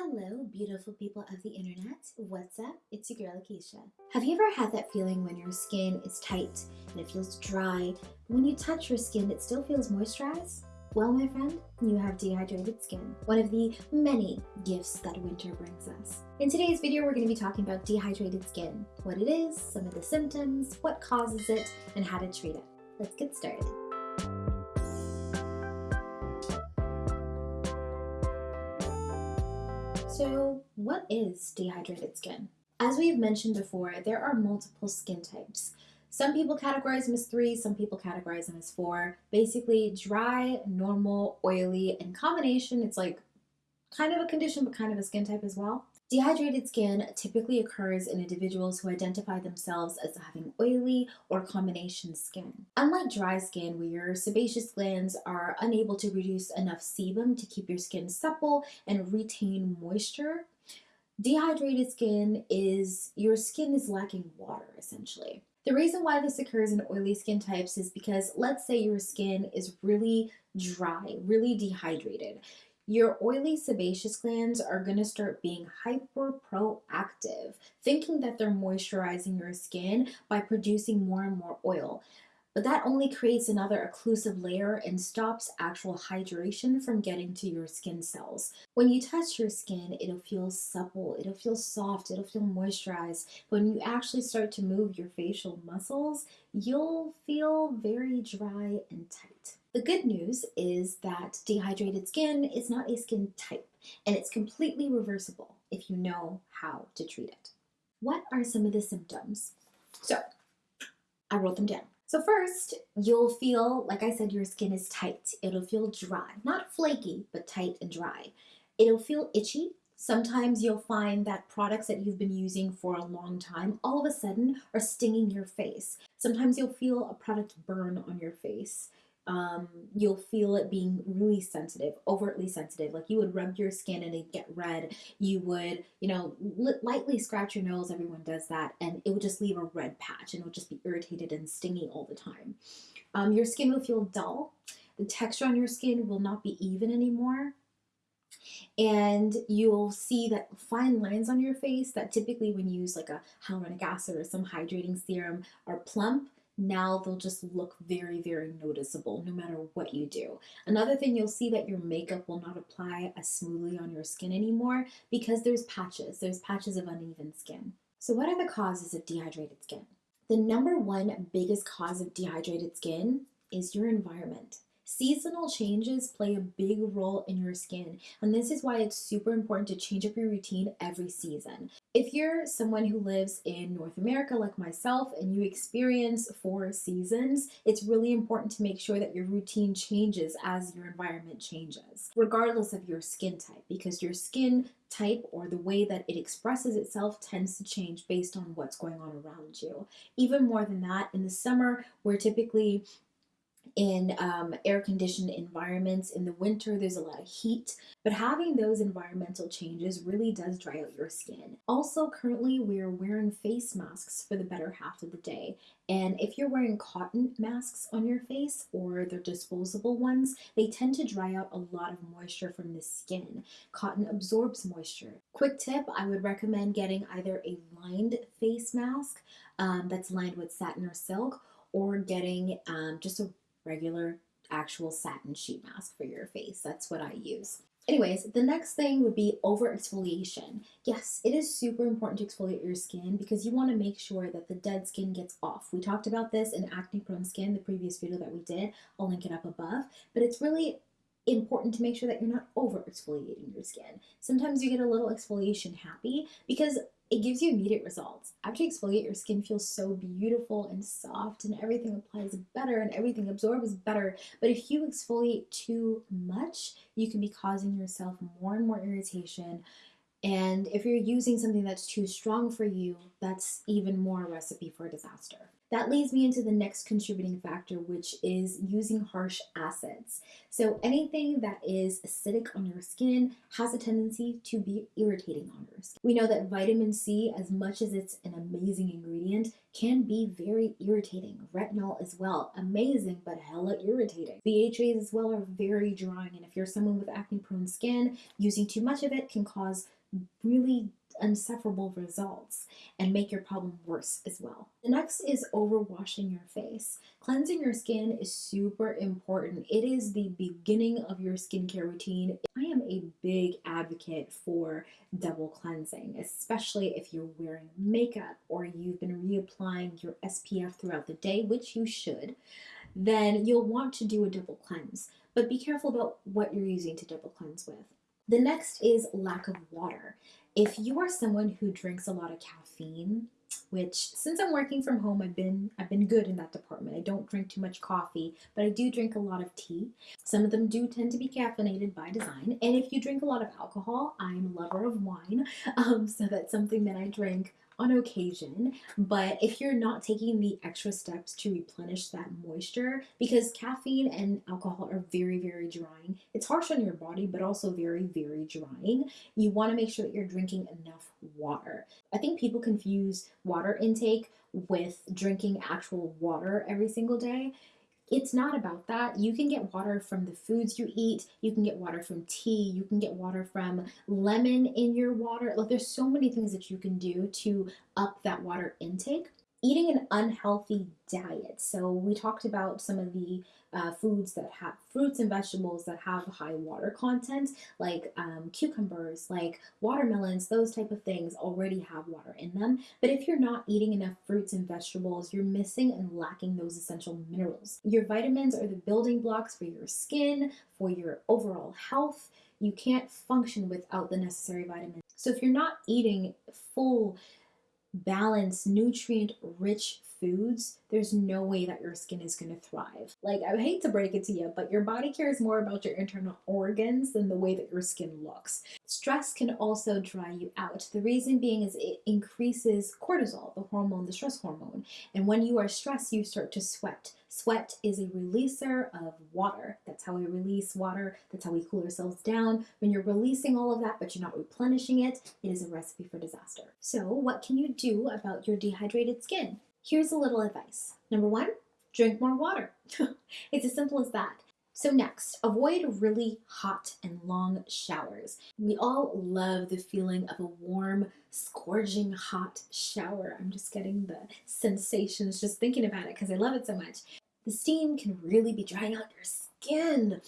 Hello, beautiful people of the internet. What's up? It's your girl, Akeisha. Have you ever had that feeling when your skin is tight and it feels dry, when you touch your skin, it still feels moisturized? Well, my friend, you have dehydrated skin, one of the many gifts that winter brings us. In today's video, we're going to be talking about dehydrated skin, what it is, some of the symptoms, what causes it, and how to treat it. Let's get started. So what is dehydrated skin? As we've mentioned before, there are multiple skin types. Some people categorize them as three, some people categorize them as four. Basically, dry, normal, oily, and combination, it's like kind of a condition, but kind of a skin type as well. Dehydrated skin typically occurs in individuals who identify themselves as having oily or combination skin. Unlike dry skin, where your sebaceous glands are unable to produce enough sebum to keep your skin supple and retain moisture, dehydrated skin is your skin is lacking water essentially. The reason why this occurs in oily skin types is because let's say your skin is really dry, really dehydrated your oily sebaceous glands are going to start being hyper proactive, thinking that they're moisturizing your skin by producing more and more oil. But that only creates another occlusive layer and stops actual hydration from getting to your skin cells. When you touch your skin, it'll feel supple, it'll feel soft, it'll feel moisturized. But when you actually start to move your facial muscles, you'll feel very dry and tight. The good news is that dehydrated skin is not a skin type and it's completely reversible if you know how to treat it. What are some of the symptoms? So I wrote them down. So first, you'll feel, like I said, your skin is tight. It'll feel dry, not flaky, but tight and dry. It'll feel itchy. Sometimes you'll find that products that you've been using for a long time all of a sudden are stinging your face. Sometimes you'll feel a product burn on your face um, you'll feel it being really sensitive, overtly sensitive. Like you would rub your skin and it'd get red. You would, you know, lightly scratch your nose. Everyone does that. And it would just leave a red patch and it would just be irritated and stingy all the time. Um, your skin will feel dull. The texture on your skin will not be even anymore. And you'll see that fine lines on your face that typically when you use like a hyaluronic acid or some hydrating serum are plump now they'll just look very, very noticeable no matter what you do. Another thing you'll see that your makeup will not apply as smoothly on your skin anymore because there's patches, there's patches of uneven skin. So what are the causes of dehydrated skin? The number one biggest cause of dehydrated skin is your environment. Seasonal changes play a big role in your skin, and this is why it's super important to change up your routine every season. If you're someone who lives in North America like myself and you experience four seasons, it's really important to make sure that your routine changes as your environment changes, regardless of your skin type, because your skin type or the way that it expresses itself tends to change based on what's going on around you. Even more than that, in the summer, we're typically in um, air conditioned environments. In the winter, there's a lot of heat, but having those environmental changes really does dry out your skin. Also, currently, we're wearing face masks for the better half of the day. And if you're wearing cotton masks on your face or the disposable ones, they tend to dry out a lot of moisture from the skin. Cotton absorbs moisture. Quick tip I would recommend getting either a lined face mask um, that's lined with satin or silk or getting um, just a regular actual satin sheet mask for your face. That's what I use. Anyways, the next thing would be over exfoliation. Yes, it is super important to exfoliate your skin because you want to make sure that the dead skin gets off. We talked about this in acne prone skin, the previous video that we did. I'll link it up above. But it's really important to make sure that you're not over exfoliating your skin. Sometimes you get a little exfoliation happy because it gives you immediate results. After you exfoliate, your skin feels so beautiful and soft and everything applies better and everything absorbs better. But if you exfoliate too much, you can be causing yourself more and more irritation. And if you're using something that's too strong for you, that's even more a recipe for disaster. That leads me into the next contributing factor, which is using harsh acids. So, anything that is acidic on your skin has a tendency to be irritating on your skin. We know that vitamin C, as much as it's an amazing ingredient, can be very irritating. Retinol as well, amazing, but hella irritating. BHAs as well are very drying, and if you're someone with acne prone skin, using too much of it can cause really unsufferable results and make your problem worse as well. The next is overwashing your face. Cleansing your skin is super important. It is the beginning of your skincare routine. I am a big advocate for double cleansing, especially if you're wearing makeup or you've been reapplying your SPF throughout the day, which you should, then you'll want to do a double cleanse. But be careful about what you're using to double cleanse with. The next is lack of water. If you are someone who drinks a lot of caffeine, which since I'm working from home, I've been I've been good in that department. I don't drink too much coffee, but I do drink a lot of tea. Some of them do tend to be caffeinated by design. And if you drink a lot of alcohol, I'm a lover of wine, um, so that's something that I drink on occasion, but if you're not taking the extra steps to replenish that moisture, because caffeine and alcohol are very, very drying, it's harsh on your body, but also very, very drying. You want to make sure that you're drinking enough water. I think people confuse water intake with drinking actual water every single day it's not about that. You can get water from the foods you eat. You can get water from tea. You can get water from lemon in your water. Like there's so many things that you can do to up that water intake. Eating an unhealthy diet. So we talked about some of the uh, foods that have fruits and vegetables that have high water content, like um, cucumbers, like watermelons, those type of things already have water in them. But if you're not eating enough fruits and vegetables, you're missing and lacking those essential minerals. Your vitamins are the building blocks for your skin, for your overall health. You can't function without the necessary vitamins. So if you're not eating full, balanced, nutrient rich foods, there's no way that your skin is going to thrive. Like, I hate to break it to you, but your body cares more about your internal organs than the way that your skin looks. Stress can also dry you out. The reason being is it increases cortisol, the hormone, the stress hormone. And when you are stressed, you start to sweat. Sweat is a releaser of water. That's how we release water. That's how we cool ourselves down. When you're releasing all of that, but you're not replenishing it, it is a recipe for disaster. So, what can you do about your dehydrated skin? Here's a little advice. Number one, drink more water. it's as simple as that. So next, avoid really hot and long showers. We all love the feeling of a warm, scorching hot shower. I'm just getting the sensations just thinking about it because I love it so much. The steam can really be drying out your skin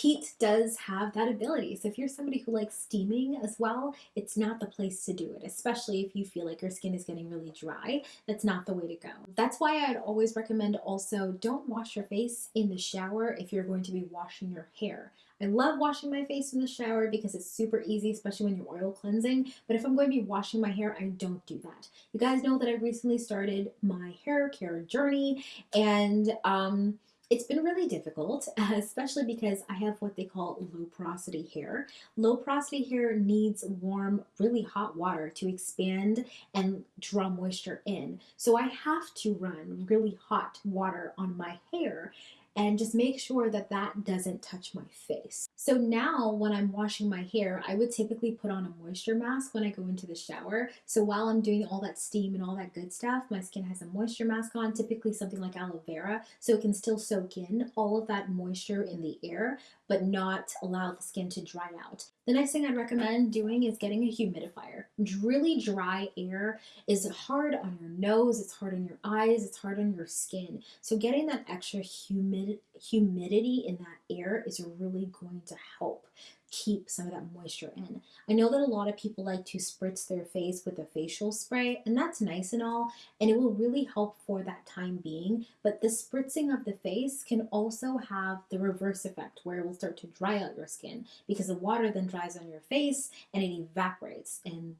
heat does have that ability. So if you're somebody who likes steaming as well, it's not the place to do it, especially if you feel like your skin is getting really dry. That's not the way to go. That's why I'd always recommend also don't wash your face in the shower if you're going to be washing your hair. I love washing my face in the shower because it's super easy, especially when you're oil cleansing. But if I'm going to be washing my hair, I don't do that. You guys know that I recently started my hair care journey and um, it's been really difficult, especially because I have what they call low porosity hair. Low porosity hair needs warm, really hot water to expand and draw moisture in. So I have to run really hot water on my hair and just make sure that that doesn't touch my face. So now when I'm washing my hair, I would typically put on a moisture mask when I go into the shower. So while I'm doing all that steam and all that good stuff, my skin has a moisture mask on, typically something like aloe vera, so it can still soak in all of that moisture in the air, but not allow the skin to dry out. The next thing I'd recommend doing is getting a humidifier. Really dry air is hard on your nose, it's hard on your eyes, it's hard on your skin. So getting that extra humid humidity in that air is really going to help keep some of that moisture in. I know that a lot of people like to spritz their face with a facial spray, and that's nice and all, and it will really help for that time being. But the spritzing of the face can also have the reverse effect where it will start to dry out your skin because the water then dries on your face and it evaporates. And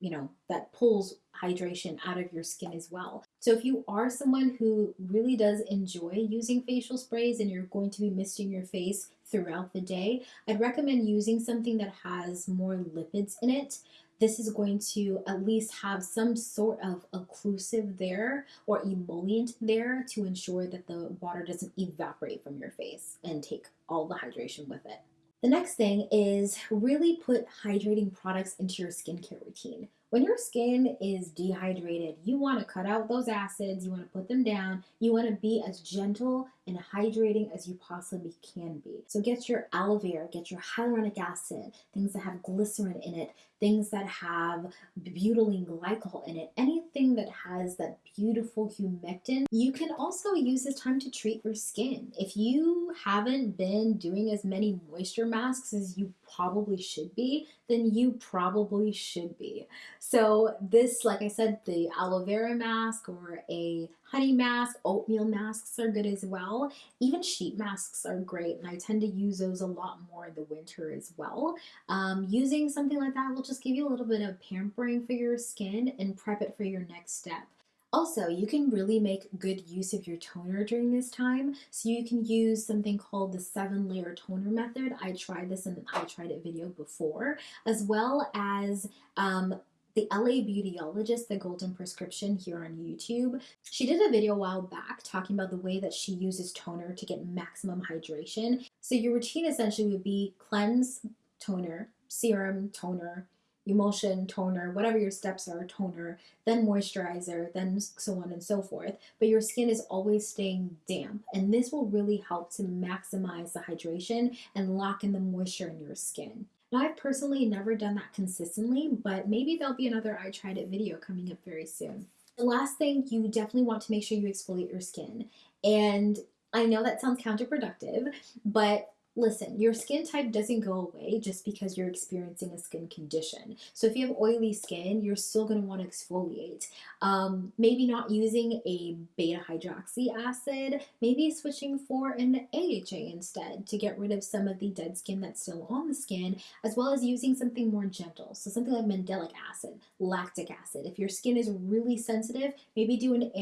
you know, that pulls hydration out of your skin as well. So if you are someone who really does enjoy using facial sprays and you're going to be misting your face throughout the day, I'd recommend using something that has more lipids in it. This is going to at least have some sort of occlusive there or emollient there to ensure that the water doesn't evaporate from your face and take all the hydration with it. The next thing is really put hydrating products into your skincare routine. When your skin is dehydrated, you want to cut out those acids, you want to put them down, you want to be as gentle and hydrating as you possibly can be. So get your aloe vera, get your hyaluronic acid, things that have glycerin in it, things that have butylene glycol in it, anything that has that beautiful humectant. You can also use this time to treat your skin. If you haven't been doing as many moisture masks as you probably should be, then you probably should be. So this, like I said, the aloe vera mask or a honey mask, oatmeal masks are good as well. Even sheet masks are great, and I tend to use those a lot more in the winter as well. Um, using something like that will just give you a little bit of pampering for your skin and prep it for your next step. Also, you can really make good use of your toner during this time. So you can use something called the seven layer toner method. I tried this in an I tried it video before, as well as um, the LA Beautyologist, the Golden Prescription here on YouTube. She did a video a while back talking about the way that she uses toner to get maximum hydration. So your routine essentially would be cleanse, toner, serum, toner, emulsion, toner, whatever your steps are, toner, then moisturizer, then so on and so forth. But your skin is always staying damp, and this will really help to maximize the hydration and lock in the moisture in your skin. Now, I've personally never done that consistently, but maybe there'll be another I Tried It video coming up very soon. The last thing, you definitely want to make sure you exfoliate your skin. And I know that sounds counterproductive, but Listen, your skin type doesn't go away just because you're experiencing a skin condition. So if you have oily skin, you're still going to want to exfoliate. Um, maybe not using a beta hydroxy acid, maybe switching for an AHA instead to get rid of some of the dead skin that's still on the skin, as well as using something more gentle. So something like mandelic acid, lactic acid. If your skin is really sensitive, maybe do an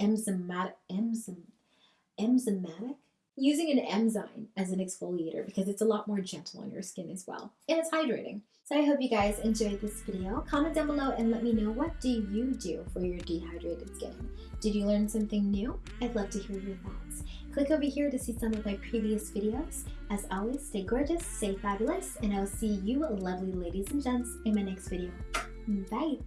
enzymatic, enzymatic using an enzyme as an exfoliator because it's a lot more gentle on your skin as well. And it's hydrating. So I hope you guys enjoyed this video. Comment down below and let me know what do you do for your dehydrated skin. Did you learn something new? I'd love to hear your thoughts. Click over here to see some of my previous videos. As always, stay gorgeous, stay fabulous, and I'll see you lovely ladies and gents in my next video. Bye!